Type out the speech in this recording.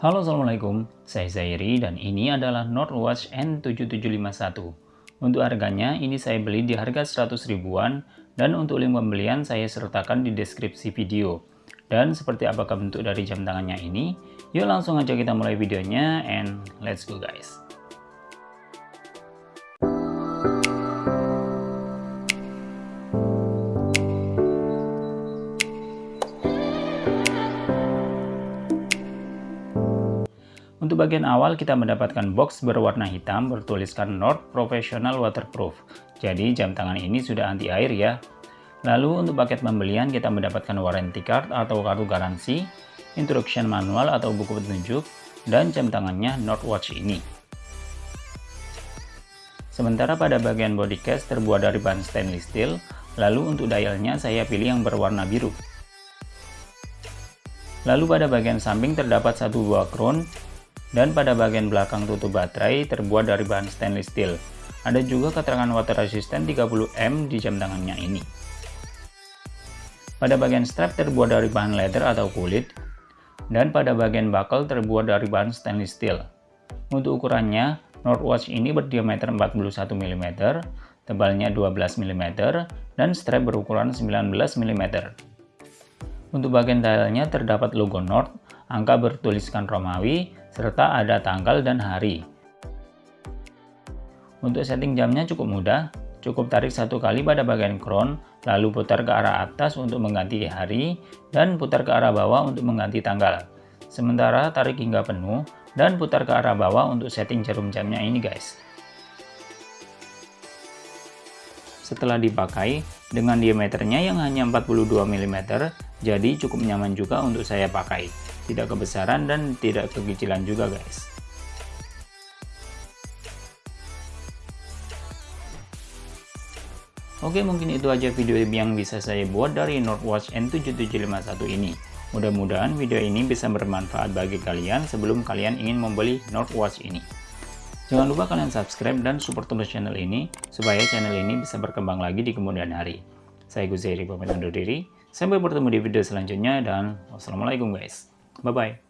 Halo Assalamualaikum, saya Zairi dan ini adalah Northwatch N7751. Untuk harganya ini saya beli di harga 100 ribuan dan untuk link pembelian saya sertakan di deskripsi video. Dan seperti apakah bentuk dari jam tangannya ini? Yuk langsung aja kita mulai videonya and let's go guys. Untuk bagian awal kita mendapatkan box berwarna hitam bertuliskan Nord Professional Waterproof. Jadi jam tangan ini sudah anti air ya. Lalu untuk paket pembelian kita mendapatkan warranty card atau kartu garansi, instruction manual atau buku petunjuk, dan jam tangannya Nord Watch ini. Sementara pada bagian body case terbuat dari bahan stainless steel, lalu untuk dialnya saya pilih yang berwarna biru. Lalu pada bagian samping terdapat satu buah crown dan pada bagian belakang tutup baterai terbuat dari bahan stainless steel. Ada juga keterangan water resistant 30M di jam tangannya ini. Pada bagian strap terbuat dari bahan leather atau kulit, dan pada bagian buckle terbuat dari bahan stainless steel. Untuk ukurannya, Northwatch ini berdiameter 41 mm, tebalnya 12 mm, dan strap berukuran 19 mm. Untuk bagian dialnya terdapat logo North, angka bertuliskan Romawi, serta ada tanggal dan hari. Untuk setting jamnya cukup mudah, cukup tarik satu kali pada bagian crown, lalu putar ke arah atas untuk mengganti hari, dan putar ke arah bawah untuk mengganti tanggal. Sementara tarik hingga penuh, dan putar ke arah bawah untuk setting jarum jamnya ini guys. Setelah dipakai, dengan diameternya yang hanya 42 mm, jadi cukup nyaman juga untuk saya pakai tidak kebesaran dan tidak kekecilan juga guys Oke mungkin itu aja video yang bisa saya buat dari Northwatch N7751 ini Mudah-mudahan video ini bisa bermanfaat bagi kalian sebelum kalian ingin membeli Northwatch ini. Jangan lupa kalian subscribe dan support terus channel ini, supaya channel ini bisa berkembang lagi di kemudian hari. Saya Gus Zairi, pamit undur diri. Sampai bertemu di video selanjutnya dan wassalamualaikum guys. Bye bye.